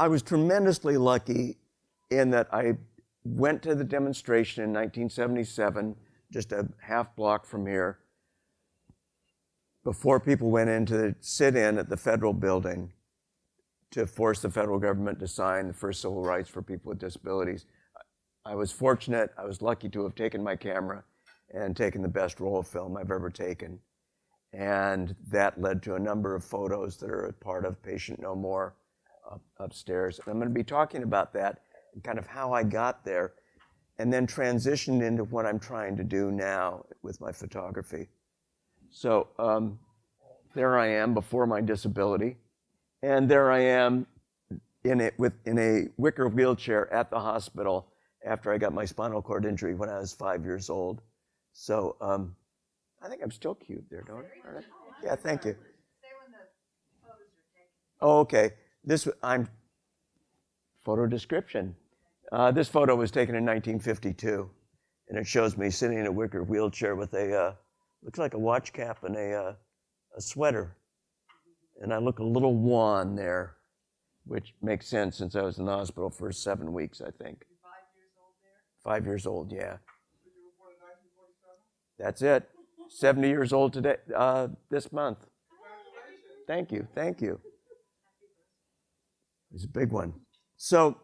I was tremendously lucky in that I went to the demonstration in 1977, just a half block from here, before people went in to sit in at the federal building to force the federal government to sign the first civil rights for people with disabilities. I was fortunate, I was lucky to have taken my camera and taken the best roll of film I've ever taken. And that led to a number of photos that are a part of Patient No More up, upstairs. And I'm going to be talking about that and kind of how I got there and then transitioned into what I'm trying to do now with my photography. So um, there I am before my disability. And there I am in a, with, in a wicker wheelchair at the hospital after I got my spinal cord injury when I was five years old. So um, I think I'm still cute there, don't I? Yeah, thank you. Oh, okay. This I'm photo description. Uh, this photo was taken in 1952, and it shows me sitting in a wicker wheelchair with a uh, looks like a watch cap and a uh, a sweater, and I look a little wan there, which makes sense since I was in the hospital for seven weeks, I think. Five years old there? Five years old, yeah. That's it. 70 years old today, uh, this month. Thank you, thank you. It's a big one. So,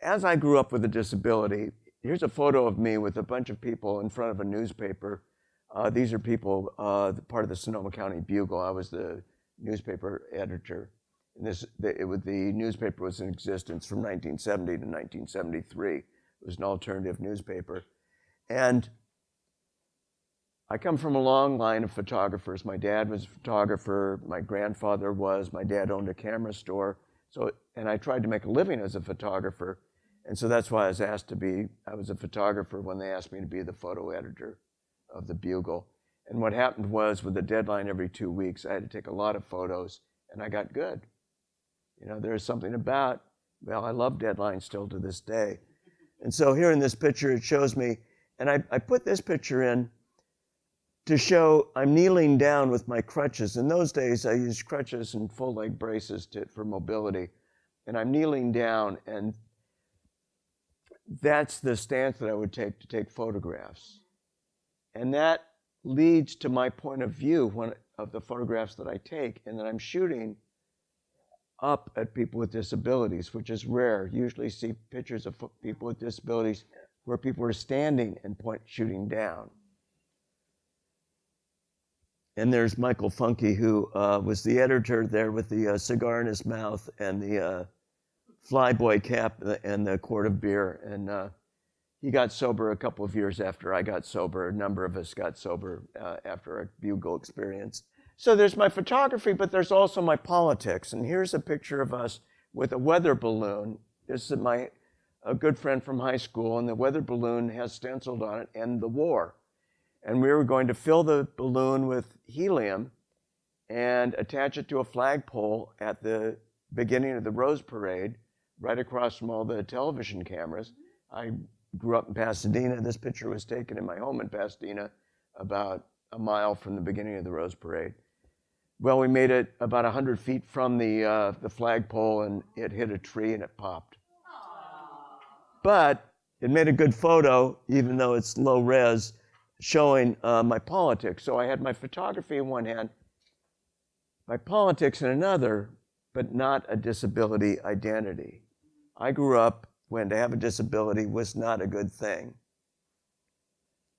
as I grew up with a disability, here's a photo of me with a bunch of people in front of a newspaper. Uh, these are people, uh, part of the Sonoma County Bugle. I was the newspaper editor. And this, the, it, the newspaper was in existence from 1970 to 1973. It was an alternative newspaper. And I come from a long line of photographers. My dad was a photographer. My grandfather was. My dad owned a camera store. So, and I tried to make a living as a photographer. And so that's why I was asked to be, I was a photographer when they asked me to be the photo editor of the Bugle. And what happened was with the deadline every two weeks, I had to take a lot of photos and I got good. You know, there's something about, well, I love deadlines still to this day. And so here in this picture, it shows me, and I, I put this picture in to show I'm kneeling down with my crutches. In those days, I used crutches and full leg braces to, for mobility. And I'm kneeling down, and that's the stance that I would take to take photographs. And that leads to my point of view when, of the photographs that I take, and that I'm shooting up at people with disabilities, which is rare. You Usually see pictures of people with disabilities where people are standing and point shooting down. And there's Michael Funky, who uh, was the editor there with the uh, cigar in his mouth and the uh, flyboy cap and the quart of beer. And uh, he got sober a couple of years after I got sober. A number of us got sober uh, after a bugle experience. So there's my photography, but there's also my politics. And here's a picture of us with a weather balloon. This is my a good friend from high school, and the weather balloon has stenciled on it, "End the war." And we were going to fill the balloon with helium and attach it to a flagpole at the beginning of the Rose Parade, right across from all the television cameras. I grew up in Pasadena. This picture was taken in my home in Pasadena, about a mile from the beginning of the Rose Parade. Well, we made it about 100 feet from the, uh, the flagpole, and it hit a tree and it popped. But it made a good photo, even though it's low res, showing uh, my politics. So I had my photography in one hand, my politics in another, but not a disability identity. I grew up when to have a disability was not a good thing.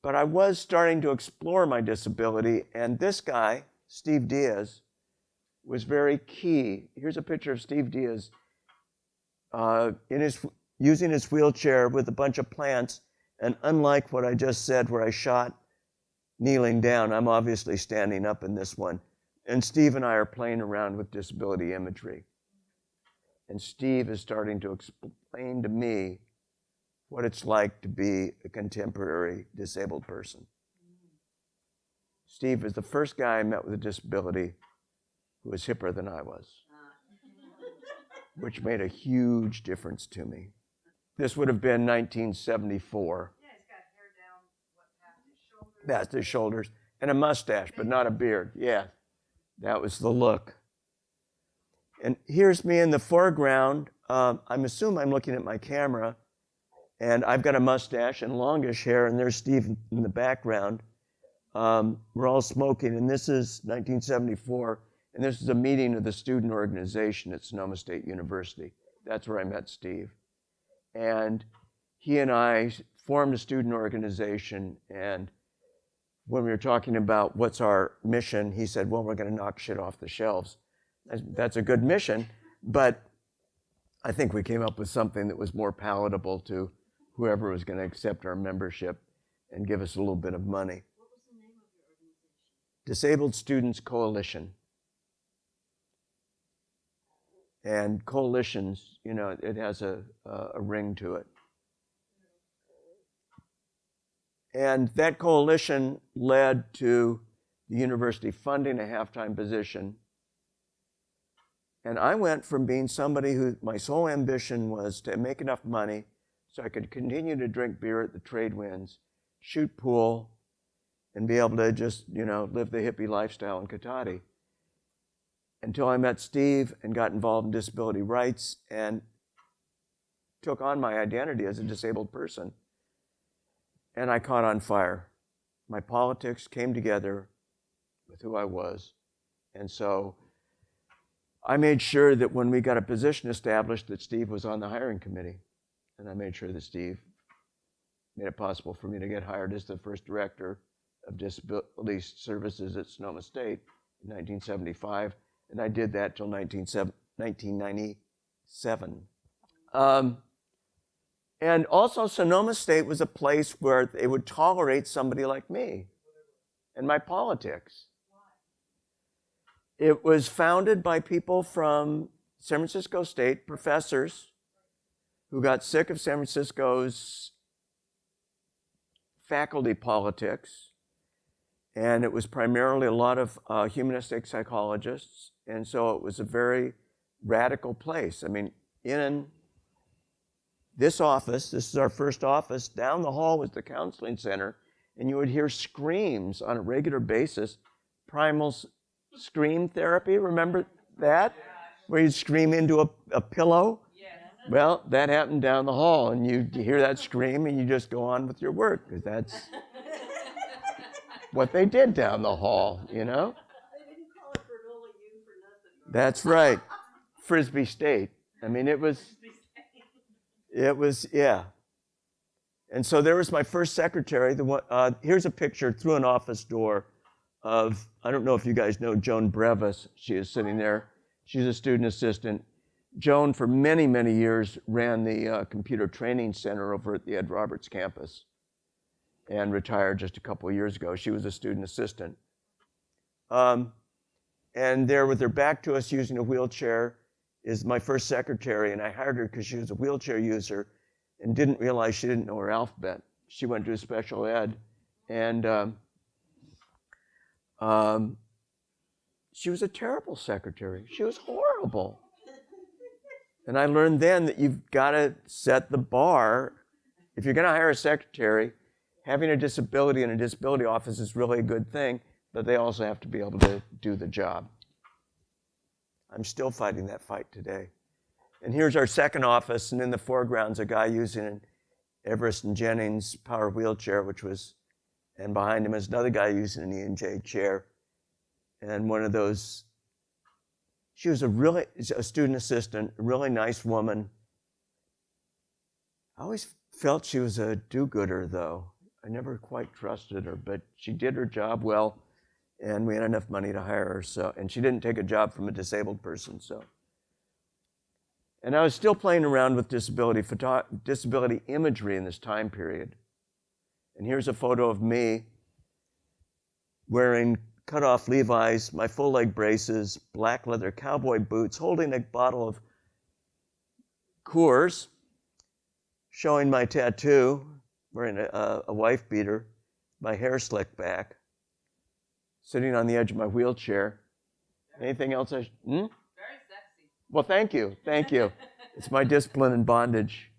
But I was starting to explore my disability, and this guy, Steve Diaz, was very key. Here's a picture of Steve Diaz uh, in his, using his wheelchair with a bunch of plants and unlike what I just said, where I shot kneeling down, I'm obviously standing up in this one. And Steve and I are playing around with disability imagery. And Steve is starting to explain to me what it's like to be a contemporary disabled person. Steve is the first guy I met with a disability who was hipper than I was, which made a huge difference to me. This would have been 1974. Yeah, he's got hair down, what, past his shoulders. Past his shoulders, and a mustache, but not a beard. Yeah, that was the look. And here's me in the foreground. Um, I'm assuming I'm looking at my camera, and I've got a mustache and longish hair, and there's Steve in the background. Um, we're all smoking, and this is 1974, and this is a meeting of the student organization at Sonoma State University. That's where I met Steve. And he and I formed a student organization, and when we were talking about what's our mission, he said, Well, we're going to knock shit off the shelves. That's, a good mission, but I think we came up with something that was more palatable to whoever was going to accept our membership and give us a little bit of money. What was the name of your organization? Disabled Students Coalition. And coalitions, you know, it has a, a, a ring to it. And that coalition led to the university funding a half-time position. And I went from being somebody who my sole ambition was to make enough money so I could continue to drink beer at the trade winds, shoot pool, and be able to just, you know, live the hippie lifestyle in Cotati. Until I met Steve and got involved in disability rights and took on my identity as a disabled person. And I caught on fire. My politics came together with who I was. And so I made sure that when we got a position established that Steve was on the hiring committee. And I made sure that Steve made it possible for me to get hired as the first director of disability services at Sonoma State in 1975. And I did that till 1997. Um, and also, Sonoma State was a place where they would tolerate somebody like me and my politics. It was founded by people from San Francisco State, professors who got sick of San Francisco's faculty politics. And it was primarily a lot of uh, humanistic psychologists. And so it was a very radical place. I mean, in this office, this is our first office, down the hall was the counseling center, and you would hear screams on a regular basis. Primal scream therapy, remember that? Where you'd scream into a, a pillow? Well, that happened down the hall, and you, hear that scream, and you just go on with your work, because that's what they did down the hall, you know? They didn't call it granola U for nothing. That's right. Frisbee State. I mean, it was, it was, yeah. And so there was my first secretary. The one, uh, here's a picture through an office door of, I don't know if you guys know Joan Brevis. She is sitting there. She's a student assistant. Joan, for many, many years, ran the uh, computer training center over at the Ed Roberts campus and retired just a couple of years ago. She was a student assistant. Um, and there, with her back to us using a wheelchair, is my first secretary. And I hired her because she was a wheelchair user and didn't realize she didn't know her alphabet. She went to a special ed. And um, um, she was a terrible secretary. She was horrible. And I learned then that you've got to set the bar. If you're going to hire a secretary, having a disability in a disability office is really a good thing, but they also have to be able to do the job. I'm still fighting that fight today. And here's our second office, and in the foreground's a guy using an Everest and Jennings power wheelchair, which was, and behind him is another guy using an E&J chair. And one of those she was a really a student assistant, a really nice woman. I always felt she was a do-gooder, though. I never quite trusted her, but she did her job well, and we had enough money to hire her. So, and she didn't take a job from a disabled person. So, and I was still playing around with disability photo, disability imagery in this time period. And here's a photo of me wearing cut off Levi's, my full leg braces, black leather cowboy boots, holding a bottle of Coors, showing my tattoo, wearing a, a wife beater, my hair slicked back, sitting on the edge of my wheelchair. Anything else? I sh- hmm? Very sexy. Well, thank you. Thank you. It's my discipline and bondage.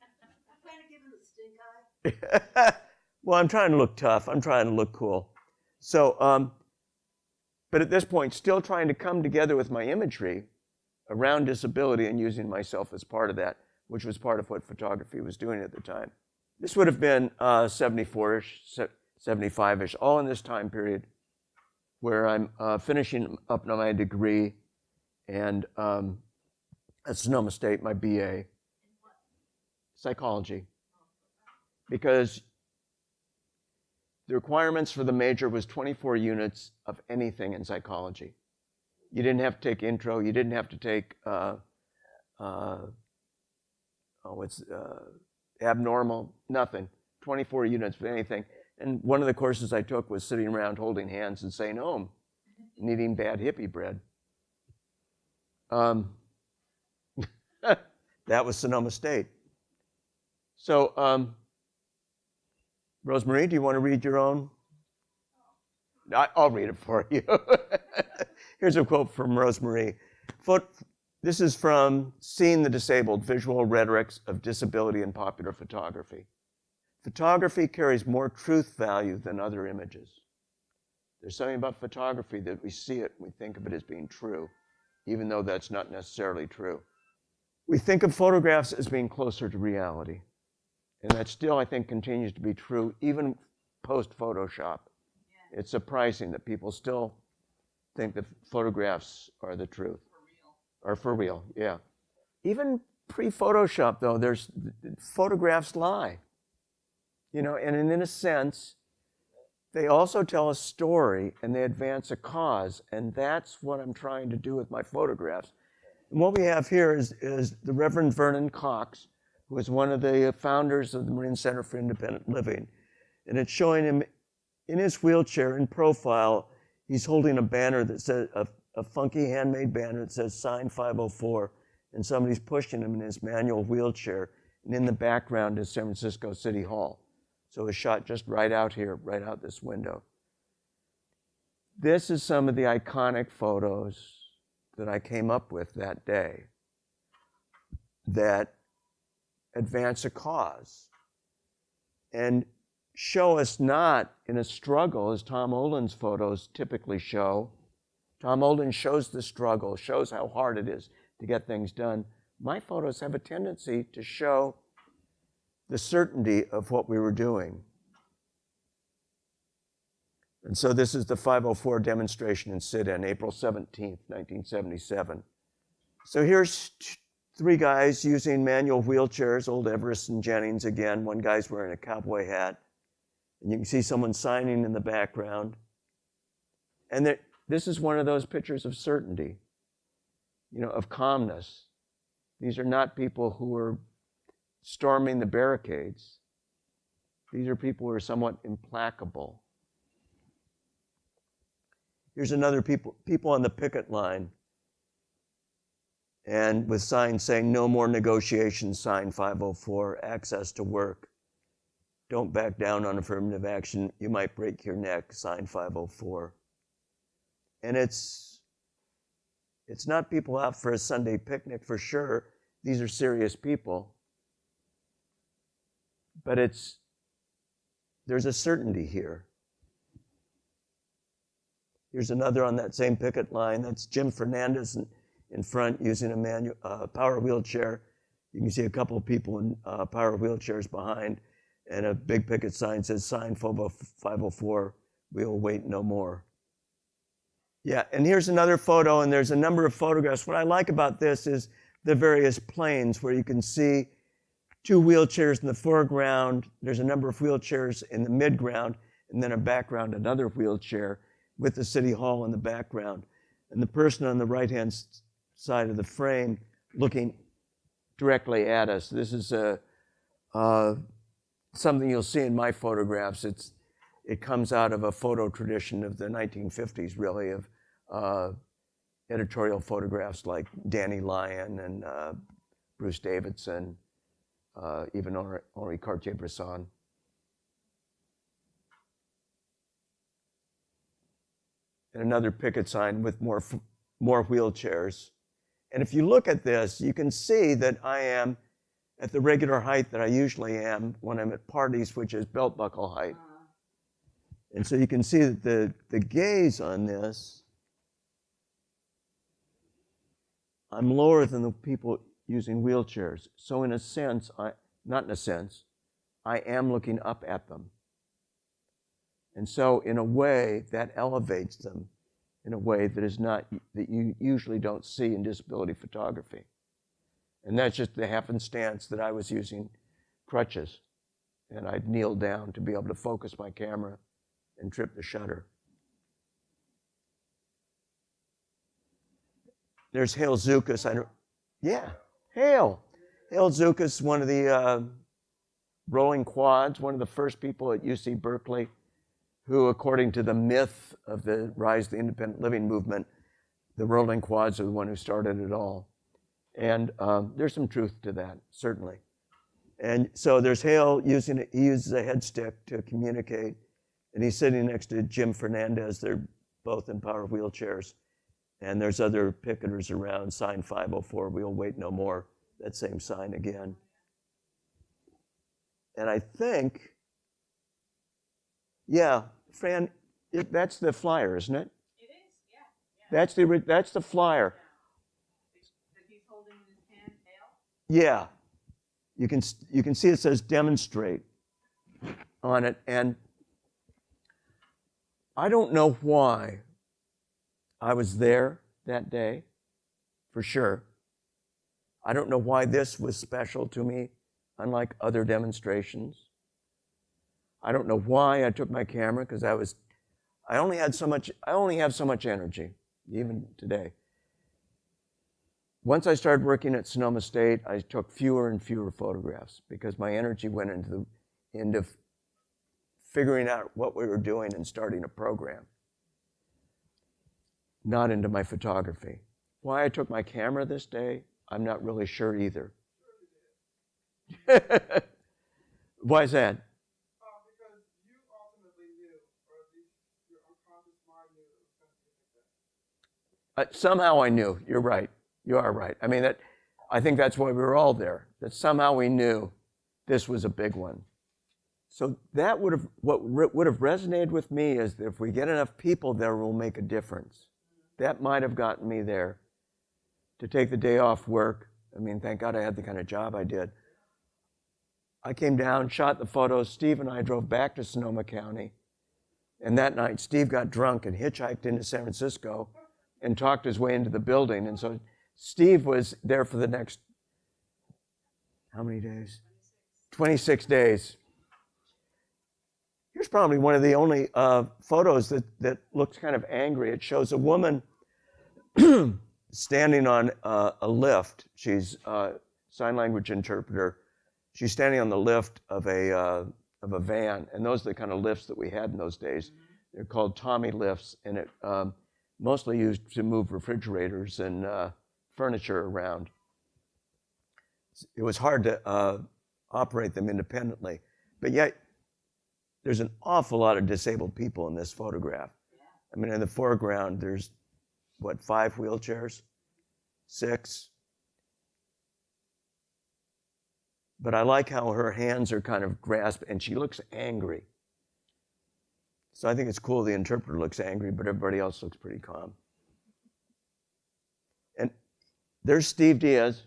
I plan to give him the stink eye. well, I'm trying to look tough. I'm trying to look cool. So, um, but at this point, still trying to come together with my imagery around disability and using myself as part of that, which was part of what photography was doing at the time. This would have been uh, 74-ish, 75-ish, all in this time period where I'm uh, finishing up my degree and um, at Sonoma State, my BA, psychology. Because the requirements for the major was 24 units of anything in psychology. You didn't have to take intro. You didn't have to take uh, uh, oh, it's uh, abnormal. Nothing. 24 units of anything. And one of the courses I took was sitting around holding hands and saying "Om," and eating bad hippie bread. Um, that was Sonoma State. So, um, Rosemarie, do you want to read your own? I, I'll read it for you. Here's a quote from Rosemarie. This is from Seeing the Disabled, Visual Rhetorics of Disability in Popular Photography. Photography carries more truth value than other images. There's something about photography that we see it, we think of it as being true, even though that's not necessarily true. We think of photographs as being closer to reality. And that still, I think, continues to be true even post Photoshop. Yeah. It's surprising that people still think that photographs are the truth. For real. Are for real, yeah. Even pre Photoshop, though, there's photographs lie. You know, and in a sense, they also tell a story and they advance a cause. And that's what I'm trying to do with my photographs. And what we have here is, is the Reverend Vernon Cox, who is one of the founders of the Marin Center for Independent Living. And it's showing him in his wheelchair in profile, he's holding a banner that says, a, a funky handmade banner that says sign 504. And somebody's pushing him in his manual wheelchair. And in the background is San Francisco City Hall. So it's shot just right out here, right out this window. This is some of the iconic photos that I came up with that day that advance a cause and show us not in a struggle as Tom Olin's photos typically show. Tom Olin shows the struggle, shows how hard it is to get things done. My photos have a tendency to show the certainty of what we were doing. And so this is the 504 demonstration in sit-in, April 17th, 1977. So here's three guys using manual wheelchairs, old Everest and Jennings again. One guy's wearing a cowboy hat. And you can see someone signing in the background. And this is one of those pictures of certainty, you know, of calmness. These are not people who are storming the barricades. These are people who are somewhat implacable. Here's another people, people on the picket line and with signs saying no more negotiations, sign 504, access to work. Don't back down on affirmative action. You might break your neck, sign 504. And it's, it's not people out for a Sunday picnic for sure. These are serious people but it's there's a certainty here. Here's another on that same picket line. That's Jim Fernandez in, in front using a manual uh, power wheelchair. You can see a couple of people in uh, power wheelchairs behind, and a big picket sign says "Sign FOBO 504. We will wait no more." Yeah, and here's another photo, and there's a number of photographs. What I like about this is the various planes where you can see two wheelchairs in the foreground. There's a number of wheelchairs in the midground, and then a background, another wheelchair with the city hall in the background. And the person on the right-hand side of the frame looking directly at us. This is a, uh, something you'll see in my photographs. It's, it comes out of a photo tradition of the 1950s, really, of uh, editorial photographs like Danny Lyon and uh, Bruce Davidson uh, even Henri, Cartier-Bresson. And another picket sign with more, more wheelchairs. And if you look at this, you can see that I am at the regular height that I usually am when I'm at parties, which is belt buckle height. Uh, And so you can see that the, the gaze on this I'm lower than the people using wheelchairs. So in a sense, I, not in a sense, I am looking up at them. And so in a way that elevates them in a way that is not, that you usually don't see in disability photography. And that's just the happenstance that I was using crutches and I'd kneel down to be able to focus my camera and trip the shutter. There's Hale Zukas. I don't, yeah, Hale. Hale Zukas, one of the uh, rolling quads, one of the first people at UC Berkeley who, according to the myth of the rise of the independent living movement, the rolling quads are the one who started it all. And um, there's some truth to that, certainly. And so there's Hale using, he uses a head stick to communicate. And he's sitting next to Jim Fernandez. They're both in power wheelchairs. And there's other picketers around, sign 504, we'll wait no more, that same sign again. And I think, yeah, Fran, it, that's the flyer, isn't it? It is, yeah, yeah. That's the, that's the flyer. That he's holding in his hand, Hale? Yeah. You can, you can see it says demonstrate on it. And I don't know why I was there that day, for sure. I don't know why this was special to me, unlike other demonstrations. I don't know why I took my camera because I was, I only had so much, I only have so much energy, even today. Once I started working at Sonoma State, I took fewer and fewer photographs because my energy went into the, into figuring out what we were doing and starting a program, not into my photography. Why I took my camera this day, I'm not really sure either. Why is that? Uh, because you ultimately knew, or your unconscious mind knew it was going to be like that. Somehow I knew. You're right. You are right. I mean that. I think that's why we were all there. That somehow we knew this was a big one. So that would have what would have resonated with me is that if we get enough people there, we'll make a difference. That might have gotten me there. To take the day off work. I mean, thank God I had the kind of job I did. I came down, shot the photos. Steve and I drove back to Sonoma County. And that night, Steve got drunk and hitchhiked into San Francisco and talked his way into the building. And so Steve was there for the next, how many days? 26 days. Here's probably one of the only uh, photos that, that looks kind of angry. It shows a woman standing on uh, a lift. She's a sign language interpreter. She's standing on the lift of a, uh, of a van. And those are the kind of lifts that we had in those days. They're called Tommy lifts, and it um, mostly used to move refrigerators and uh, furniture around. It was hard to uh, operate them independently, but yet there's an awful lot of disabled people in this photograph. I mean, in the foreground, there's what five wheelchairs, six. But I like how her hands are kind of grasped, and she looks angry. So I think it's cool the interpreter looks angry, but everybody else looks pretty calm. And there's Steve Diaz.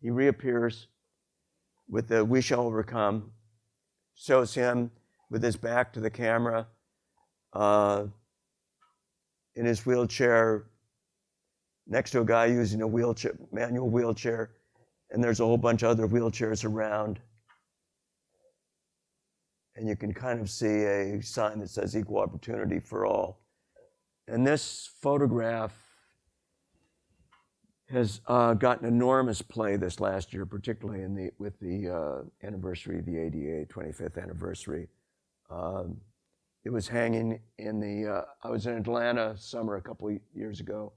He reappears with the We Shall Overcome, shows him with his back to the camera uh, in his wheelchair next to a guy using a wheelchair, manual wheelchair, and there's a whole bunch of other wheelchairs around and you can kind of see a sign that says equal opportunity for all. And this photograph has uh, gotten enormous play this last year, particularly in the, with the uh, anniversary of the ADA 25th anniversary. Um, it was hanging in the, uh, I was in Atlanta summer a couple years ago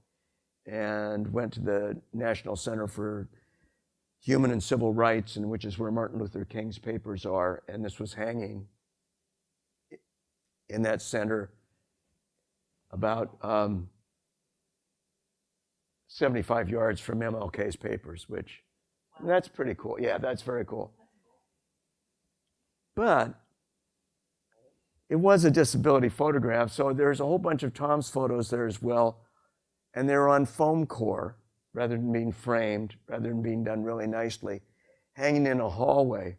and went to the National Center for Human and Civil Rights, and which is where Martin Luther King's papers are, and this was hanging in that center about um, 75 yards from MLK's papers, which that's pretty cool. Yeah, that's very cool. But it was a disability photograph, so there's a whole bunch of Tom's photos there as well, and they're on foam core rather than being framed, rather than being done really nicely, hanging in a hallway.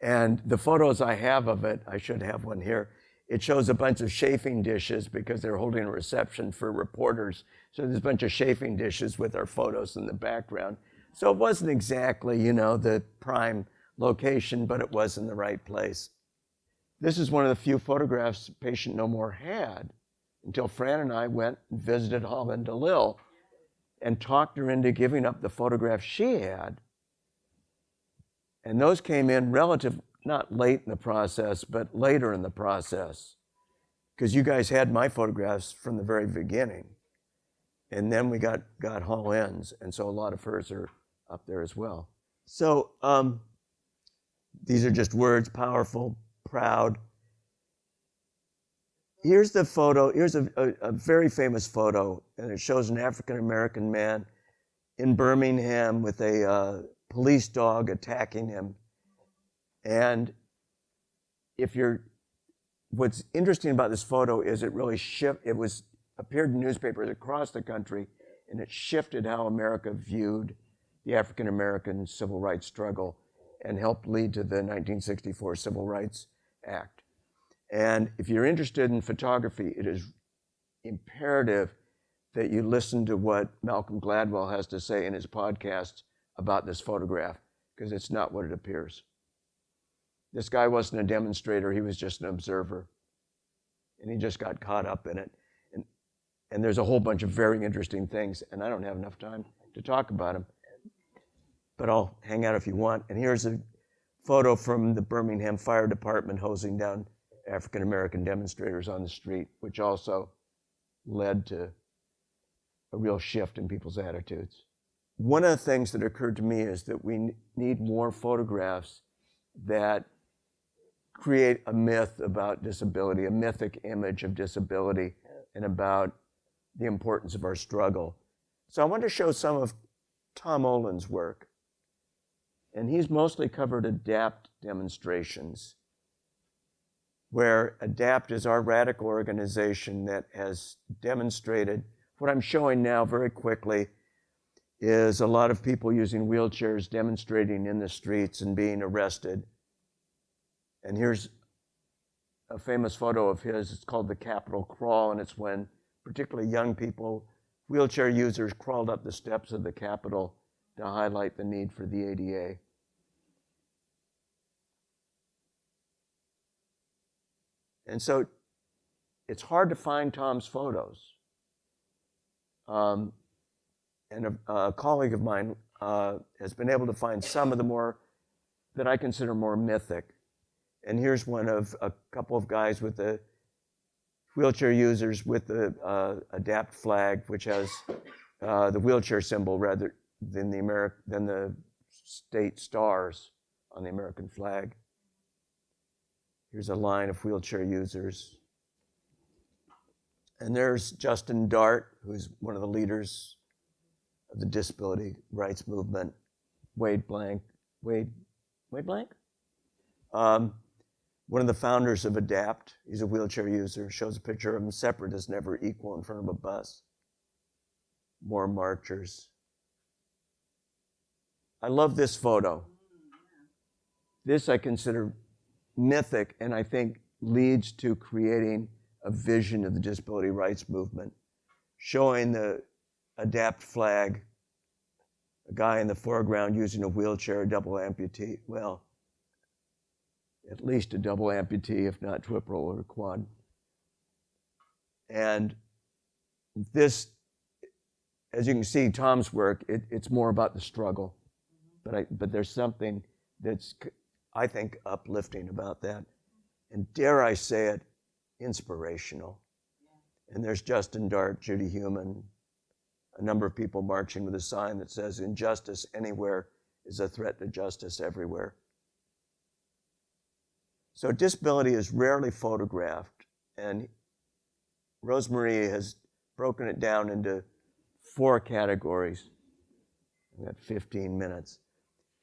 And the photos I have of it, I should have one here. It shows a bunch of chafing dishes because they're holding a reception for reporters. So there's a bunch of chafing dishes with our photos in the background. So it wasn't exactly, you know, the prime location, but it was in the right place. This is one of the few photographs Patient No More had until Fran and I went and visited HolLynn D'Lil and talked her into giving up the photograph she had. And those came in relative, not late in the process, but later in the process. Because you guys had my photographs from the very beginning. And then we got, got HolLynn's, and so a lot of hers are up there as well. So um, these are just words, powerful, proud. Here's the photo. Here's a, a, a very famous photo, and it shows an African American man in Birmingham with a uh, police dog attacking him. And if you're, what's interesting about this photo is it really shift. It was appeared in newspapers across the country, and it shifted how America viewed the African American civil rights struggle, and helped lead to the 1964 Civil Rights Act. And if you're interested in photography, it is imperative that you listen to what Malcolm Gladwell has to say in his podcast about this photograph, because it's not what it appears. This guy wasn't a demonstrator, he was just an observer. And he just got caught up in it. And, and there's a whole bunch of very interesting things, and I don't have enough time to talk about them. But I'll hang out if you want. And here's a photo from the Birmingham Fire Department hosing down African American demonstrators on the street, which also led to a real shift in people's attitudes. One of the things that occurred to me is that we need more photographs that create a myth about disability, a mythic image of disability, and about the importance of our struggle. So I want to show some of Tom Olin's work. And he's mostly covered ADAPT demonstrations where ADAPT is our radical organization that has demonstrated what I'm showing now very quickly is a lot of people using wheelchairs demonstrating in the streets and being arrested. And here's a famous photo of his. It's called the Capitol Crawl, and it's when particularly young people, wheelchair users, crawled up the steps of the Capitol to highlight the need for the ADA. And so it's hard to find Tom's photos. Um, and a, a, colleague of mine uh, has been able to find some of the more, that I consider more mythic. And here's one of a couple of guys with the wheelchair users with the uh, ADAPT flag, which has uh, the wheelchair symbol rather than the, Ameri- than the state stars on the American flag. Here's a line of wheelchair users. And there's Justin Dart, who's one of the leaders of the disability rights movement. Wade Blank, Wade, Wade Blank? Um, one of the founders of ADAPT. He's a wheelchair user. Shows a picture of him separate as never equal in front of a bus. More marchers. I love this photo. This I consider mythic and I think leads to creating a vision of the disability rights movement, showing the ADAPT flag, a guy in the foreground using a wheelchair, a double amputee. Well, at least a double amputee, if not triple or quad. And this, as you can see, Tom's work, it, it's more about the struggle. But, I, but there's something that's I think, uplifting about that. And dare I say it, inspirational. And there's Justin Dart, Judy Heumann, a number of people marching with a sign that says, Injustice anywhere is a threat to justice everywhere. So disability is rarely photographed, and Rosemarie has broken it down into four categories. I've got 15 minutes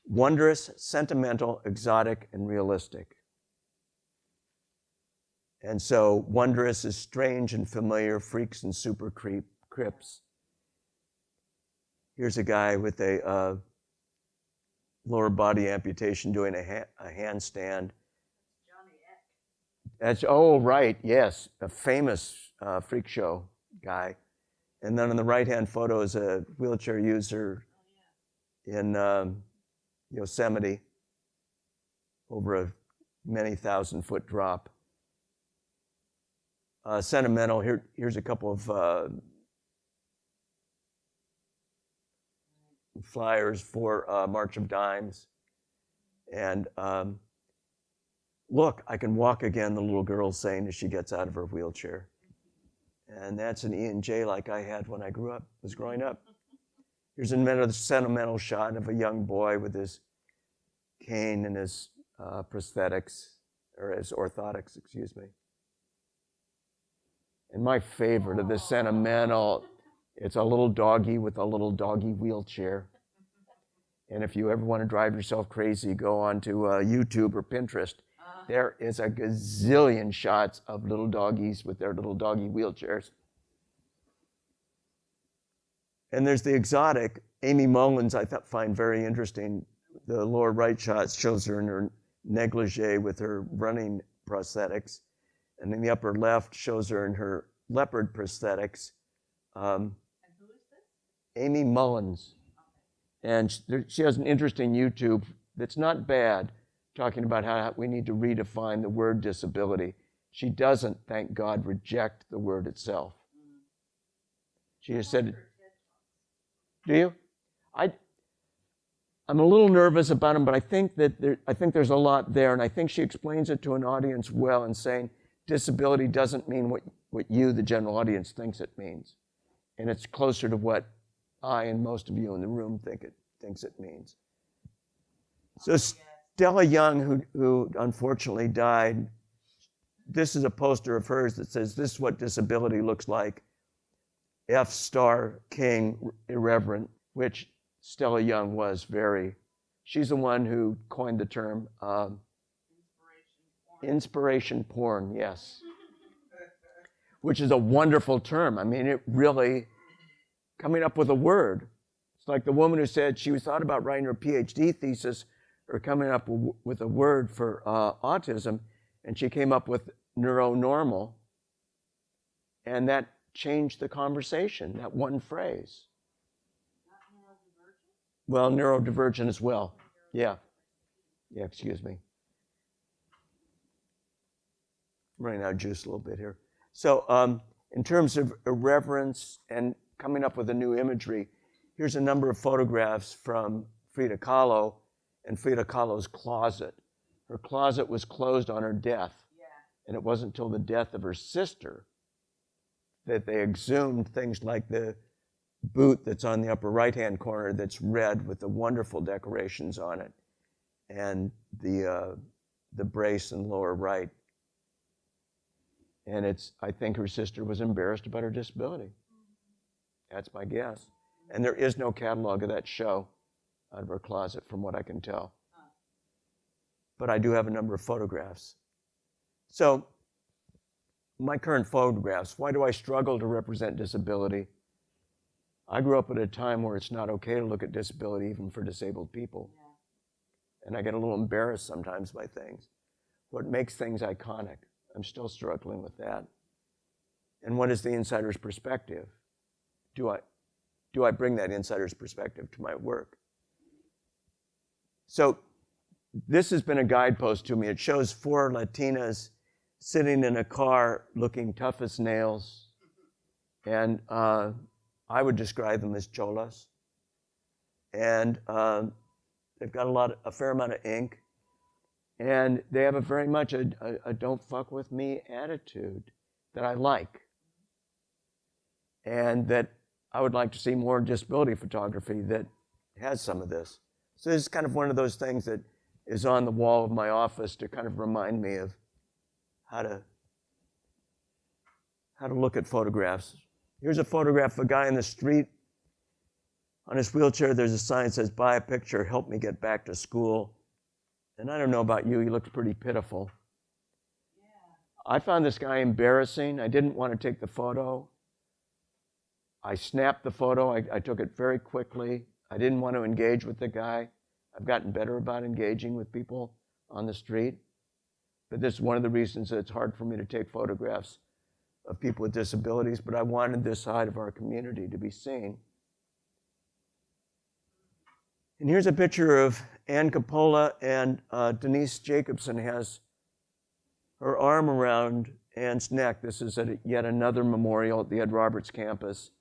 wondrous, sentimental, exotic, and realistic. And so wondrous is strange and familiar, freaks and super creep, crips. Here's a guy with a uh, lower body amputation doing a, ha- a handstand. Johnny Eck. That's oh right, yes, a famous uh, freak show guy. And then on the right hand photo is a wheelchair user in um, Yosemite over a many thousand foot drop. Uh, sentimental. Here, here's a couple of uh, flyers for uh, March of Dimes. And um, look, I can walk again, the little girl's saying as she gets out of her wheelchair. And that's an E and J like I had when I grew up, was growing up. Here's another sentimental shot of a young boy with his cane and his uh, prosthetics, or his orthotics, excuse me. And my favorite of the sentimental, it's a little doggy with a little doggy wheelchair. And if you ever want to drive yourself crazy, go on to uh, YouTube or Pinterest. There is a gazillion shots of little doggies with their little doggy wheelchairs. And there's the exotic. Aimee Mullins, I find very interesting. The lower right shot shows her in her negligee with her running prosthetics. And then the upper left shows her in her leopard prosthetics. Um? Aimee Mullins. And sh- there- she has an interesting YouTube that's not bad, talking about how we need to redefine the word disability. She doesn't, thank God, reject the word itself. She has said, do you? I, I'm a little nervous about him, but I think that there, I think there's a lot there, and I think she explains it to an audience well in saying disability doesn't mean what, what you, the general audience, thinks it means, and it's closer to what I and most of you in the room think it thinks it means. So Stella Young, who, who unfortunately died, this is a poster of hers that says, "This is what disability looks like." F star King irreverent, which Stella Young was very. She's the one who coined the term um, Inspiration. inspiration porn, yes, which is a wonderful term. I mean, it really coming up with a word. It's like the woman who said she was thought about writing her PhD thesis or coming up with a word for uh, autism, and she came up with neuronormal, and that changed the conversation. That one phrase. Well, neurodivergent as well. Yeah. Yeah, excuse me. I'm running out of juice a little bit here. So, um, in terms of irreverence and coming up with a new imagery, here's a number of photographs from Frida Kahlo and Frida Kahlo's closet. Her closet was closed on her death, Yeah. and it wasn't until the death of her sister that they exhumed things like the boot that's on the upper right hand corner that's red with the wonderful decorations on it, and the, uh, the brace in lower right. And it's, I think her sister was embarrassed about her disability. That's my guess. And there is no catalog of that show out of her closet, from what I can tell. But I do have a number of photographs. So, my current photographs, why do I struggle to represent disability? I grew up at a time where it's not okay to look at disability even for disabled people. And I get a little embarrassed sometimes by things. What makes things iconic? I'm still struggling with that. And what is the insider's perspective? Do I, do I bring that insider's perspective to my work? So, this has been a guidepost to me. It shows four Latinas sitting in a car looking tough as nails. And uh, I would describe them as cholas. And um, they've got a lot, a fair amount of ink. And they have a very much a, a, a don't fuck with me attitude that I like. And that I would like to see more disability photography that has some of this. So this is kind of one of those things that is on the wall of my office to kind of remind me of how to how to look at photographs. Here's a photograph of a guy in the street. On his wheelchair, there's a sign that says, Buy a picture, help me get back to school. And I don't know about you, he looks pretty pitiful. I found this guy embarrassing. I didn't want to take the photo. I snapped the photo. I, I took it very quickly. I didn't want to engage with the guy. I've gotten better about engaging with people on the street. This is one of the reasons that it's hard for me to take photographs of people with disabilities. But I wanted this side of our community to be seen. And here's a picture of Ann Cupolo, and uh, Denise Jacobson has her arm around Ann's neck. This is at yet another memorial at the Ed Roberts campus.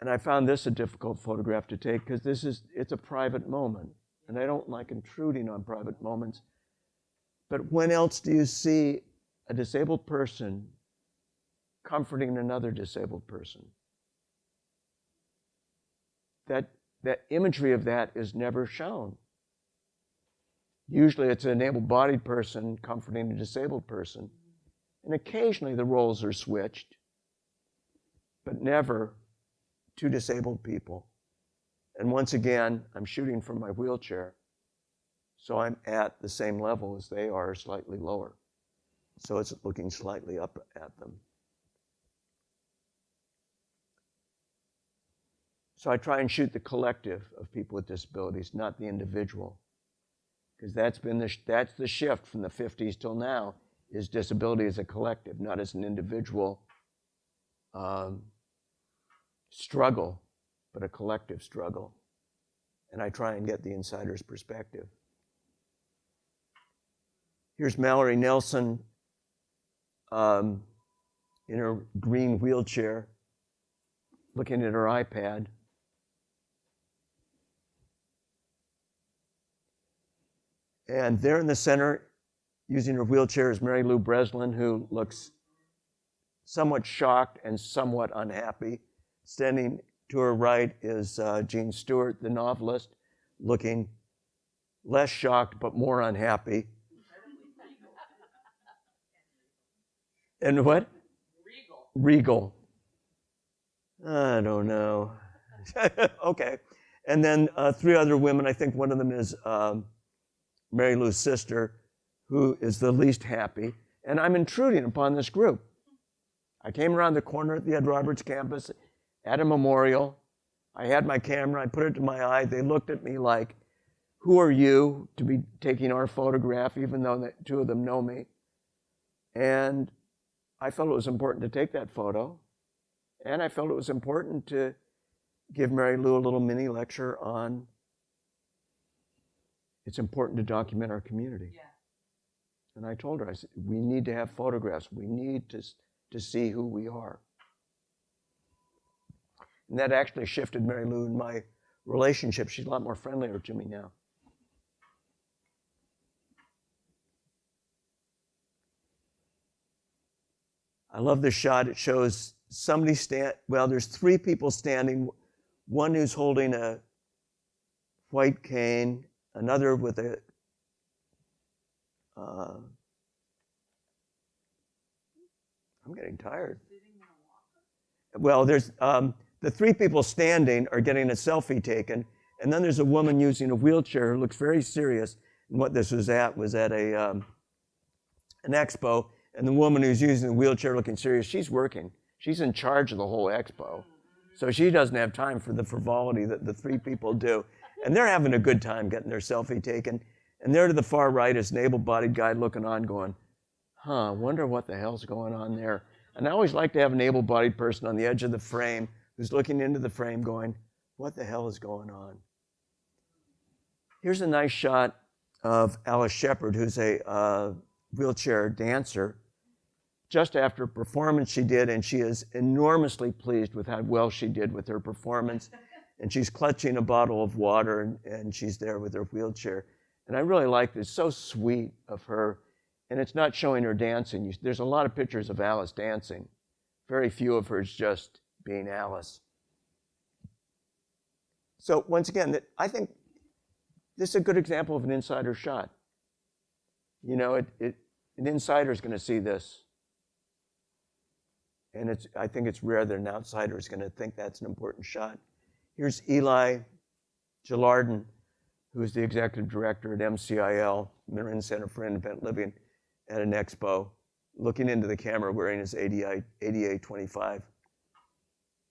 And I found this a difficult photograph to take because this is it's a private moment, and I don't like intruding on private moments. But when else do you see a disabled person comforting another disabled person? That that imagery of that is never shown. Usually it's an able bodied person comforting a disabled person. And occasionally the roles are switched, but never two disabled people. And once again, I'm shooting from my wheelchair, so I'm at the same level as they are, slightly lower. So it's looking slightly up at them. So I try and shoot the collective of people with disabilities, not the individual. Because that's been the, that's the shift from the 50s till now, is disability as a collective, not as an individual um, struggle, but a collective struggle. And I try and get the insider's perspective. Here's Mallory Nelson um, in her green wheelchair, looking at her iPad. And there in the center, using her wheelchair, is Mary Lou Breslin, who looks somewhat shocked and somewhat unhappy. Standing to her right is uh, Jean Stewart, the novelist, looking less shocked but more unhappy. And what? Regal. Regal. I don't know. okay. And then uh, three other women. I think one of them is um, Mary Lou's sister, who is the least happy. And I'm intruding upon this group. I came around the corner at the Ed Roberts campus at a memorial. I had my camera, I put it to my eye. They looked at me like, Who are you to be taking our photograph, even though the two of them know me? And I felt it was important to take that photo. And I felt it was important to give Mary Lou a little mini lecture on it's important to document our community. Yeah. And I told her, I said, we need to have photographs. We need to, to see who we are. And that actually shifted Mary Lou and my relationship. She's a lot more friendlier to me now. I love this shot. It shows somebody stand. Well, there's three people standing. One who's holding a white cane, another with a uh, I'm getting tired. Well, there's um, the three people standing are getting a selfie taken, and then there's a woman using a wheelchair who looks very serious. And what this was at was at a um, an expo, and the woman who's using the wheelchair looking serious, she's working. She's in charge of the whole expo, so she doesn't have time for the frivolity that the three people do. And they're having a good time getting their selfie taken. And there to the far right is an able-bodied guy looking on, going, "Huh, wonder what the hell's going on there." And I always like to have an able-bodied person on the edge of the frame who's looking into the frame going, What the hell is going on? Here's a nice shot of Alice Sheppard, who's a uh, wheelchair dancer, just after a performance she did, and she is enormously pleased with how well she did with her performance. And she's clutching a bottle of water, and, and she's there with her wheelchair. And I really like this. So sweet of her. And it's not showing her dancing. You, there's a lot of pictures of Alice dancing. Very few of hers just being Alice. So once again, that I think this is a good example of an insider shot. You know, it, it, an insider is going to see this. And it's, I think it's rare that an outsider is going to think that's an important shot. Here's Eli Gelardin, who is the executive director at MCIL, Marin Center for Independent Living, at an expo, looking into the camera wearing his ADA, ADA 25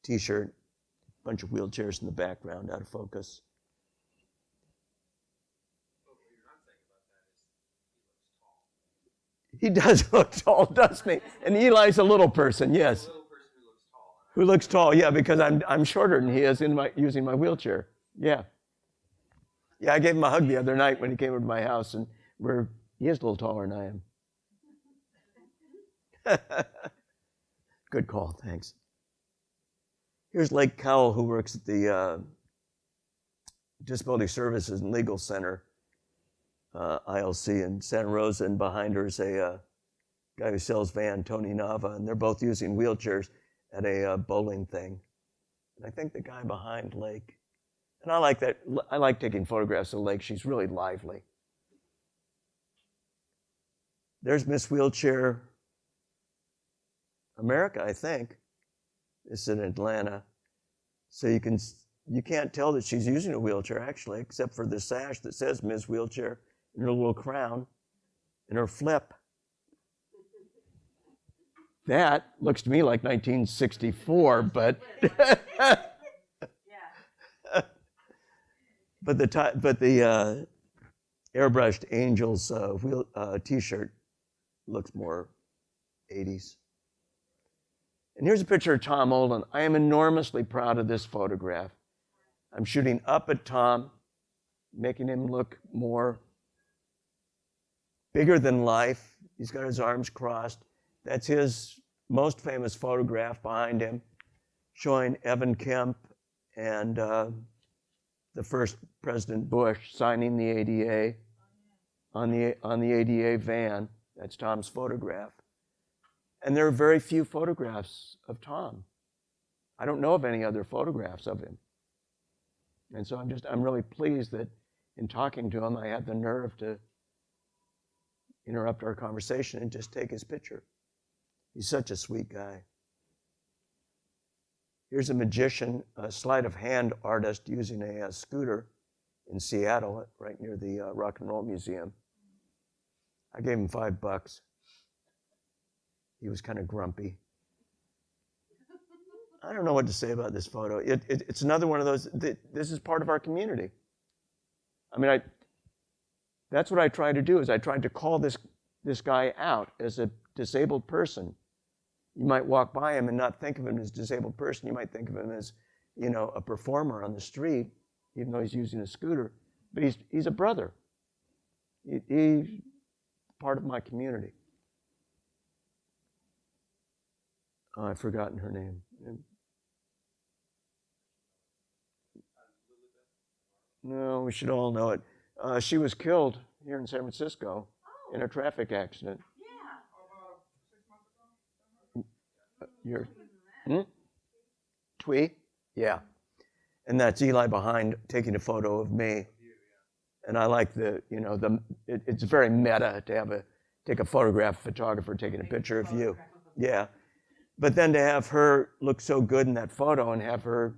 t-shirt, A bunch of wheelchairs in the background out of focus. He does look tall, doesn't he? And Eli's a little person, yes. Who looks tall? Yeah, because I'm I'm shorter than he is in my using my wheelchair. Yeah. Yeah, I gave him a hug the other night when he came over to my house, and we're he is a little taller than I am. Good call, thanks. Here's Lake Cowell, who works at the uh, Disability Services and Legal Center, uh, ILC in Santa Rosa, and behind her is a uh, guy who sells van, Tony Nava, and they're both using wheelchairs at a uh, bowling thing. And I think the guy behind Lake, and I like that. I like taking photographs of Lake. She's really lively. There's Miss Wheelchair America, I think. It's in Atlanta. So you can you can't tell that she's using a wheelchair actually, except for the sash that says Miss Wheelchair and her little crown and her flip. That looks to me like 1964, but but the ti- but the uh, airbrushed Angels uh, wheel uh, T-shirt looks more 80s. And here's a picture of Tom Olin. I am enormously proud of this photograph. I'm shooting up at Tom, making him look more bigger than life. He's got his arms crossed. That's his most famous photograph behind him, showing Evan Kemp and uh, the first President Bush signing the ADA on the, on the ADA van. That's Tom's photograph. And there are very few photographs of Tom. I don't know of any other photographs of him. And so I'm just, I'm really pleased that in talking to him, I had the nerve to interrupt our conversation and just take his picture. He's such a sweet guy. Here's a magician, a sleight of hand artist using a, a scooter in Seattle, right near the uh, Rock and Roll Museum. I gave him five bucks. He was kind of grumpy. I don't know what to say about this photo. It, it, it's another one of those, th- this is part of our community. I mean, I, that's what I tried to do is I tried to call this, this guy out as a disabled person. You might walk by him and not think of him as a disabled person. You might think of him as, you know, a performer on the street, even though he's using a scooter. But he's, he's a brother. He, he's part of my community. Oh, I've forgotten her name. No, we should all know it. Uh, she was killed here in San Francisco Oh, in a traffic accident. yeah. About six months ago? You're, Even hmm? Twee? Yeah. And that's Eli behind taking a photo of me. And I like the, you know, the, it, it's very meta to have a, take a photograph, photographer taking a picture of you. Yeah. But then to have her look so good in that photo and have her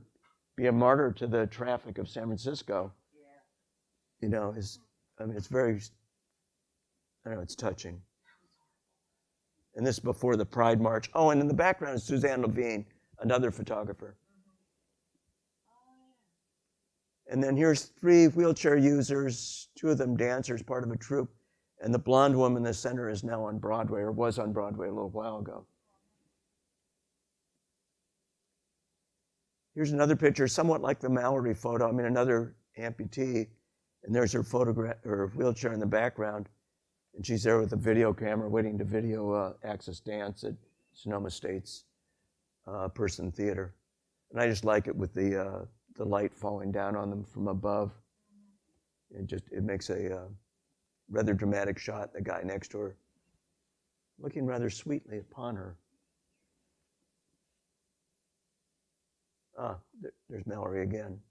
be a martyr to the traffic of San Francisco. You know, is, I mean, it's very, I don't know, it's touching. And this is before the Pride March. Oh, and in the background is Suzanne Levine, another photographer. And then here's three wheelchair users, two of them dancers, part of a troupe. And the blonde woman in the center is now on Broadway, or was on Broadway a little while ago. Here's another picture, somewhat like the Mallory photo. I mean, another amputee. And there's her photograph, her wheelchair in the background. And she's there with a video camera waiting to video uh, Axis Dance at Sonoma State's uh, Person Theater. And I just like it with the, uh, the light falling down on them from above. It just, it makes a uh, rather dramatic shot, the guy next to her looking rather sweetly upon her. Ah, there- there's Mallory again.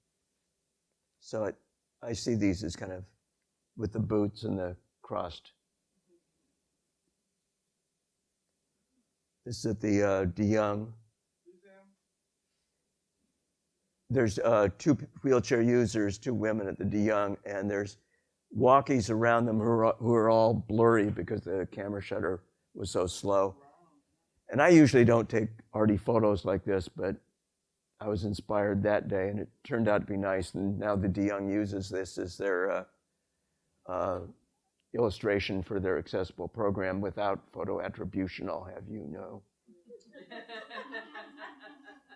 So it, I see these as kind of with the boots and the crossed. This is at the uh, DeYoung. Museum? There's uh, two wheelchair users, two women at the De DeYoung, and there's walkies around them who are, who are all blurry because the camera shutter was so slow. And I usually don't take arty photos like this, but I was inspired that day, and it turned out to be nice. And now the DeYoung uses this as their uh, uh, illustration for their accessible program without photo attribution. I'll have you know.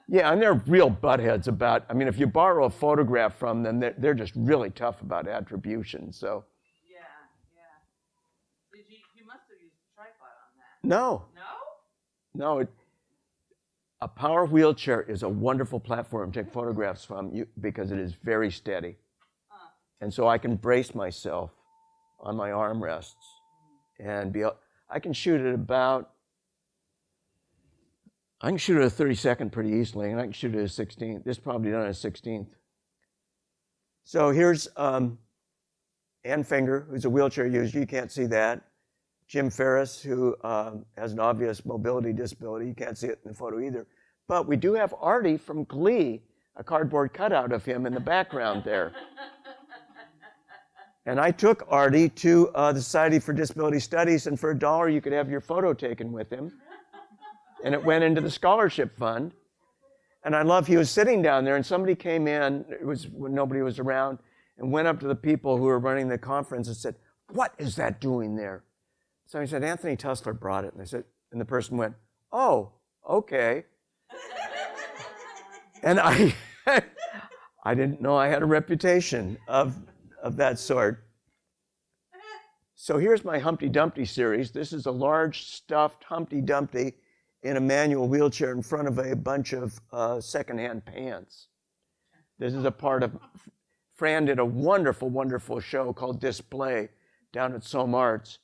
Yeah, and they're real buttheads about. I mean, if you borrow a photograph from them, they're, they're just really tough about attribution. So yeah, yeah. Did you? You must have used a tripod on that. no, No. no. It, a power wheelchair is a wonderful platform to take photographs from you because it is very steady, Uh, and so I can brace myself on my armrests and be. I can shoot at about. I can shoot at a 32nd pretty easily, and I can shoot at a 16th. This is probably done at a 16th. So here's um, Anne Finger, who's a wheelchair user. You can't see that. Jim Ferris, who um, has an obvious mobility disability. You can't see it in the photo either. But we do have Artie from Glee, a cardboard cutout of him in the background there. And I took Artie to uh, the Society for Disability Studies, and for a dollar, you could have your photo taken with him. And it went into the scholarship fund. And I love, he was sitting down there, and somebody came in, it was when nobody was around, and went up to the people who were running the conference and said, What is that doing there? So he said, Anthony Tusler brought it. And they said, and the person went, Oh, okay. and I I didn't know I had a reputation of, of that sort. So here's my Humpty Dumpty series. This is a large stuffed Humpty Dumpty in a manual wheelchair in front of a bunch of uh, secondhand pants. This is a part of, Fran did a wonderful, wonderful show called Display down at SOMArts.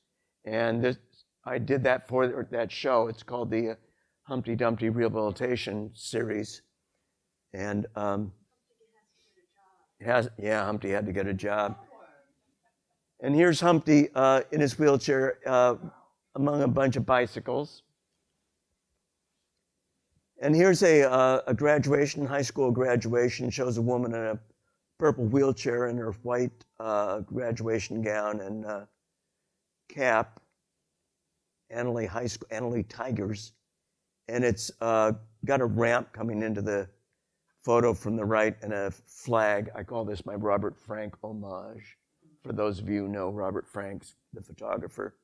And this, I did that for that show. It's called the Humpty Dumpty Rehabilitation Series. And um, has, yeah, Humpty had to get a job. And here's Humpty uh, in his wheelchair uh, among a bunch of bicycles. And here's a, uh, a graduation, high school graduation, shows a woman in a purple wheelchair in her white uh, graduation gown and uh, cap, Analy High School, Analy Tigers. And it's uh, got a ramp coming into the photo from the right and a flag. I call this my Robert Frank homage. For those of you who know Robert Franks, the photographer.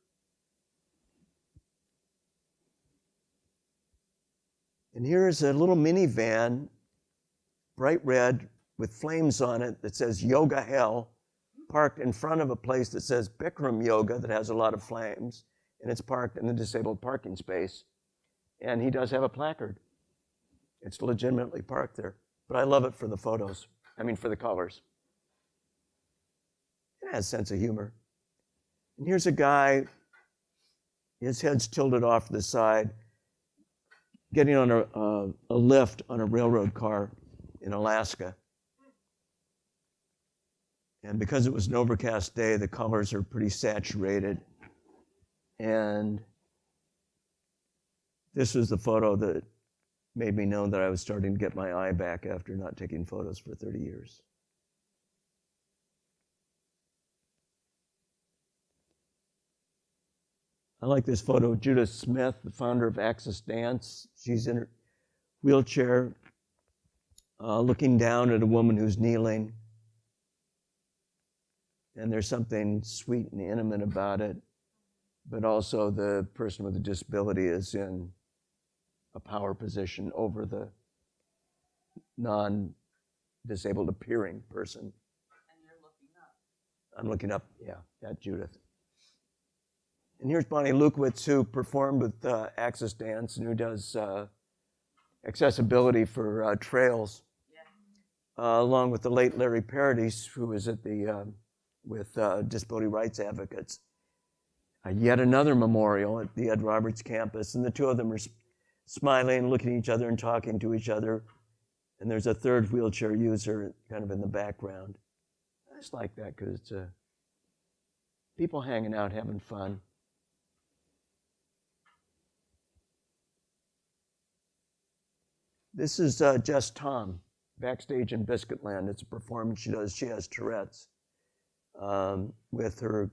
And here's a little minivan, bright red, with flames on it that says Yoga Hell, parked in front of a place that says Bikram Yoga that has a lot of flames, and it's parked in the disabled parking space. And he does have a placard. It's legitimately parked there. But I love it for the photos. I mean, for the colors. It has sense of humor. And here's a guy, his head's tilted off to the side, getting on a, uh, a lift on a railroad car in Alaska. And because it was an overcast day, the colors are pretty saturated. And this was the photo that made me know that I was starting to get my eye back after not taking photos for 30 years. I like this photo of Judith Smith, the founder of Axis Dance. She's in her wheelchair, uh, looking down at a woman who's kneeling. And there's something sweet and intimate about it, but also the person with a disability is in a power position over the non disabled appearing person. and you're looking up. I'm looking up, yeah, that Judith. And here's Bonnie Lewkowicz, who performed with uh, Axis Dance and who does uh, accessibility for uh, trails, Yeah. uh, along with the late Larry Paradis, who was at the um, with uh, disability rights advocates. Uh, yet another memorial at the Ed Roberts campus, and the two of them are smiling, looking at each other, and talking to each other. And there's a third wheelchair user kind of in the background. I just like that because it's uh, people hanging out, having fun. This is uh, Jess Thom, backstage in Biscuitland. It's a performance she does. She has Tourette's um, with her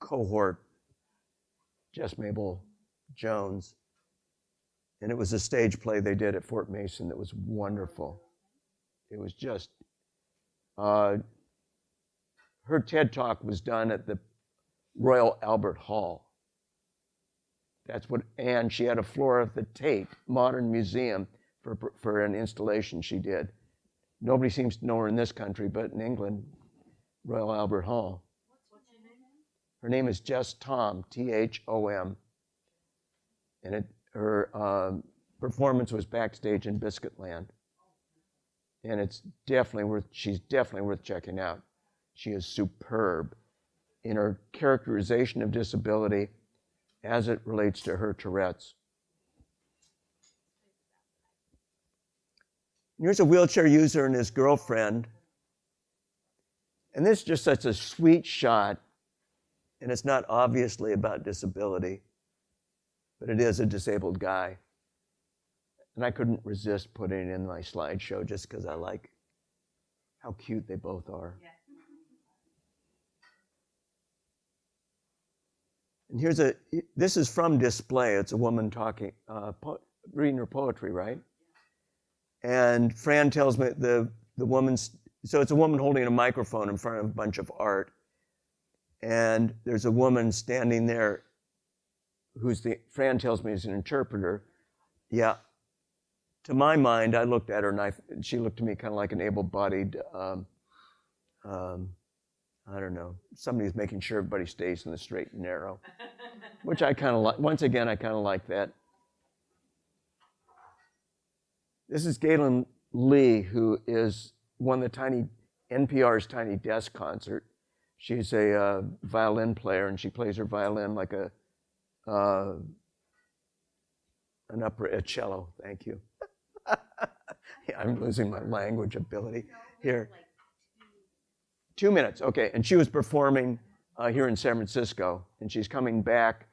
cohort, Jess Mabel Jones. And it was a stage play they did at Fort Mason that was wonderful. It was just, uh, her TED talk was done at the Royal Albert Hall. That's what, and she had a floor at the Tate Modern Museum for, for an installation she did. Nobody seems to know her in this country, but in England, Royal Albert Hall. Her name? Is Jess Thom, T H O M. And it, her um, performance was backstage in Biscuitland. And it's definitely worth, she's definitely worth checking out. She is superb in her characterization of disability as it relates to her Tourette's. Here's a wheelchair user and his girlfriend. And this is just such a sweet shot. And it's not obviously about disability, but it is a disabled guy. And I couldn't resist putting it in my slideshow just because I like how cute they both are. Yeah. And here's a, this is from display. It's a woman talking, uh, po- reading her poetry, right? And Fran tells me the, the woman's, so it's a woman holding a microphone in front of a bunch of art. And there's a woman standing there who's the, Fran tells me is an interpreter. Yeah. To my mind, I looked at her and I, she looked to me kind of like an able bodied, um, um, I don't know, somebody who's making sure everybody stays in the straight and narrow, which I kind of like. Once again, I kind of like that. This is Gaelynn Lea, who is won the tiny NPR's Tiny Desk concert. She's a uh, violin player, and she plays her violin like a uh, an upper a cello. Thank you. yeah, I'm losing my language ability here. Two minutes, okay. And she was performing uh, here in San Francisco, and she's coming back.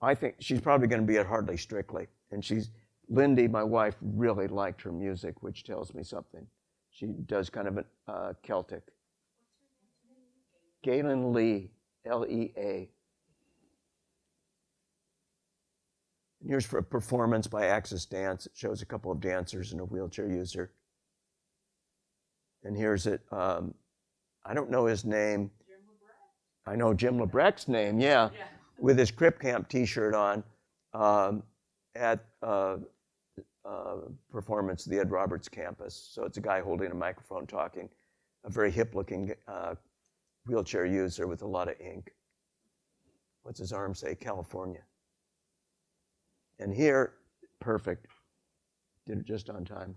I think she's probably going to be at Hardly Strictly, and she's Lindy, my wife, really liked her music, which tells me something. She does kind of a uh, Celtic. Gaelynn Lea, L E A. And here's for a performance by Axis Dance. It shows a couple of dancers and a wheelchair user. And here's it. Um, I don't know his name. Jim I know Jim LeBrecht's name, yeah, Yeah. with his Crip Camp T-shirt on um, at uh, performance at the Ed Roberts campus. So it's a guy holding a microphone talking, a very hip-looking uh, wheelchair user with a lot of ink. What's his arm say? California. And here, perfect. Did it just on time.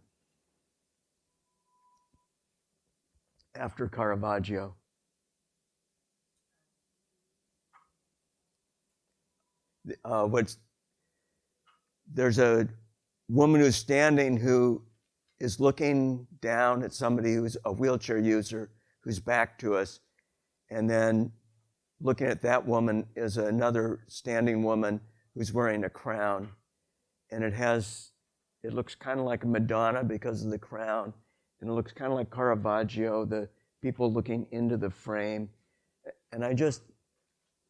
After Caravaggio. uh, what's there's a woman who's standing who is looking down at somebody who's a wheelchair user who's back to us and then looking at that woman is another standing woman who's wearing a crown. And it has it looks kind of like a madonna because of the crown and it looks kind of like caravaggio the people looking into the frame. And i just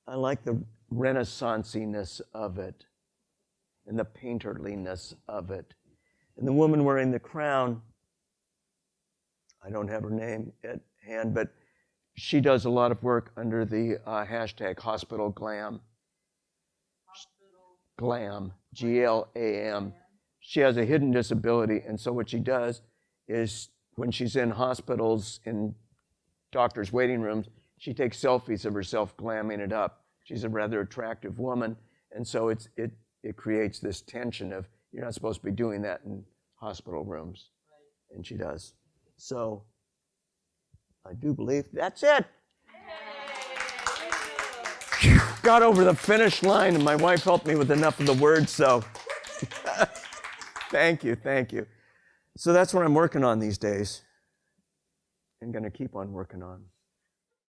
i like the renaissanciness of it and the painterliness of it. And the woman wearing the crown, I don't have her name at hand, but she does a lot of work under the uh, hashtag hospital glam. Hospital. Glam, G L A M. She has a hidden disability, and so what she does is when she's in hospitals, in doctors' waiting rooms, she takes selfies of herself glamming it up she's a rather attractive woman, and so it's it it creates this tension of you're not supposed to be doing that in hospital rooms, Right. and she does. So I do believe that's it. Got over the finish line, and my wife helped me with enough of the words, so thank you, thank you. So that's what I'm working on these days, and going to keep on working on.